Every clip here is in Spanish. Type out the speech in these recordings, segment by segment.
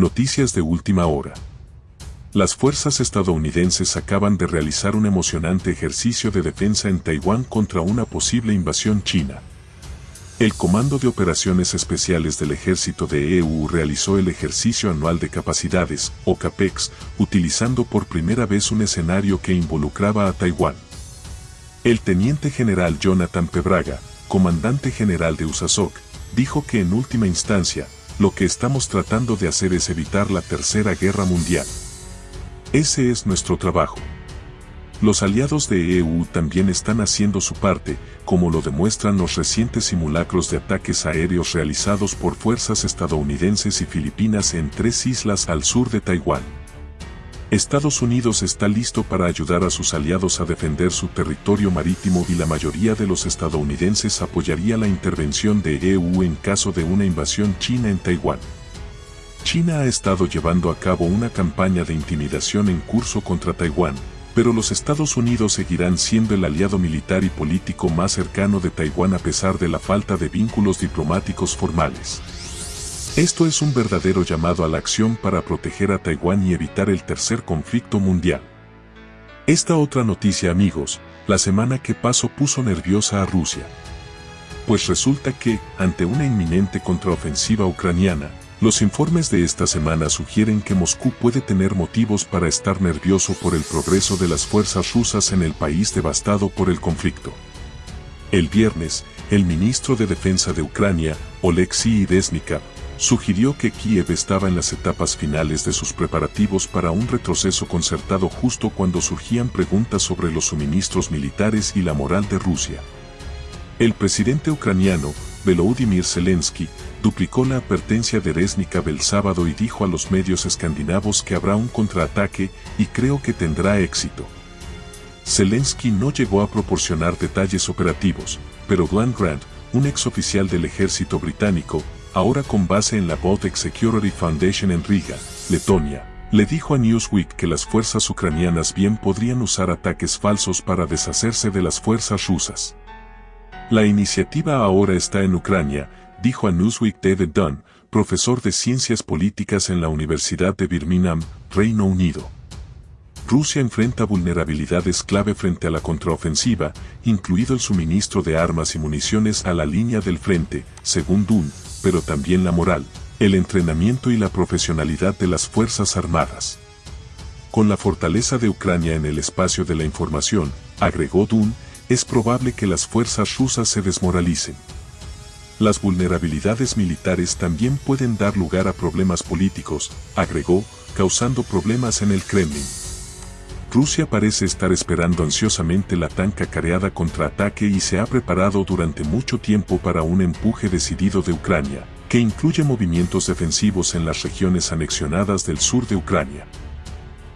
Noticias de última hora. Las fuerzas estadounidenses acaban de realizar un emocionante ejercicio de defensa en Taiwán contra una posible invasión china. El Comando de Operaciones Especiales del Ejército de EU realizó el ejercicio anual de capacidades, o CAPEX, utilizando por primera vez un escenario que involucraba a Taiwán. El teniente general Jonathan Pebraga, comandante general de USASOC, dijo que en última instancia, lo que estamos tratando de hacer es evitar la Tercera Guerra Mundial. Ese es nuestro trabajo. Los aliados de EU también están haciendo su parte, como lo demuestran los recientes simulacros de ataques aéreos realizados por fuerzas estadounidenses y filipinas en tres islas al sur de Taiwán. Estados Unidos está listo para ayudar a sus aliados a defender su territorio marítimo y la mayoría de los estadounidenses apoyaría la intervención de EU en caso de una invasión china en Taiwán. China ha estado llevando a cabo una campaña de intimidación en curso contra Taiwán, pero los Estados Unidos seguirán siendo el aliado militar y político más cercano de Taiwán a pesar de la falta de vínculos diplomáticos formales. Esto es un verdadero llamado a la acción para proteger a Taiwán y evitar el tercer conflicto mundial. Esta otra noticia amigos, la semana que pasó puso nerviosa a Rusia. Pues resulta que, ante una inminente contraofensiva ucraniana, los informes de esta semana sugieren que Moscú puede tener motivos para estar nervioso por el progreso de las fuerzas rusas en el país devastado por el conflicto. El viernes, el ministro de Defensa de Ucrania, Oleksiy Reznikov, sugirió que Kiev estaba en las etapas finales de sus preparativos para un retroceso concertado justo cuando surgían preguntas sobre los suministros militares y la moral de Rusia. El presidente ucraniano, Volodymyr Zelensky, duplicó la advertencia de Reznikov el sábado y dijo a los medios escandinavos que habrá un contraataque y creo que tendrá éxito. Zelensky no llegó a proporcionar detalles operativos, pero Glenn Grant, un exoficial del ejército británico, ahora con base en la Baltic Security Foundation en Riga, Letonia, le dijo a Newsweek que las fuerzas ucranianas bien podrían usar ataques falsos para deshacerse de las fuerzas rusas. La iniciativa ahora está en Ucrania, dijo a Newsweek David Dunn, profesor de Ciencias Políticas en la Universidad de Birmingham, Reino Unido. Rusia enfrenta vulnerabilidades clave frente a la contraofensiva, incluido el suministro de armas y municiones a la línea del frente, según Dunn, pero también la moral, el entrenamiento y la profesionalidad de las Fuerzas Armadas. Con la fortaleza de Ucrania en el espacio de la información, agregó Dunn, es probable que las fuerzas rusas se desmoralicen. Las vulnerabilidades militares también pueden dar lugar a problemas políticos, agregó, causando problemas en el Kremlin. Rusia parece estar esperando ansiosamente la tan cacareada contraataque y se ha preparado durante mucho tiempo para un empuje decidido de Ucrania, que incluye movimientos defensivos en las regiones anexionadas del sur de Ucrania.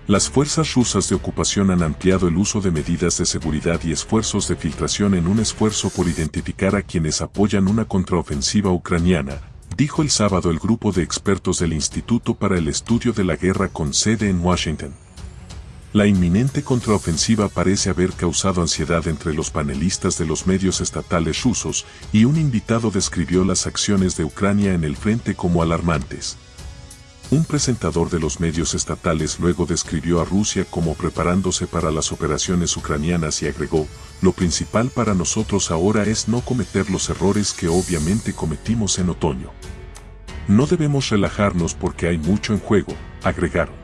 Las fuerzas rusas de ocupación han ampliado el uso de medidas de seguridad y esfuerzos de filtración en un esfuerzo por identificar a quienes apoyan una contraofensiva ucraniana, dijo el sábado el grupo de expertos del Instituto para el Estudio de la Guerra con sede en Washington. La inminente contraofensiva parece haber causado ansiedad entre los panelistas de los medios estatales rusos y un invitado describió las acciones de Ucrania en el frente como alarmantes. Un presentador de los medios estatales luego describió a Rusia como preparándose para las operaciones ucranianas y agregó, lo principal para nosotros ahora es no cometer los errores que obviamente cometimos en otoño. No debemos relajarnos porque hay mucho en juego, agregaron.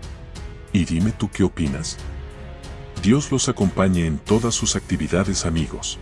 Y dime tú qué opinas. Dios los acompañe en todas sus actividades amigos.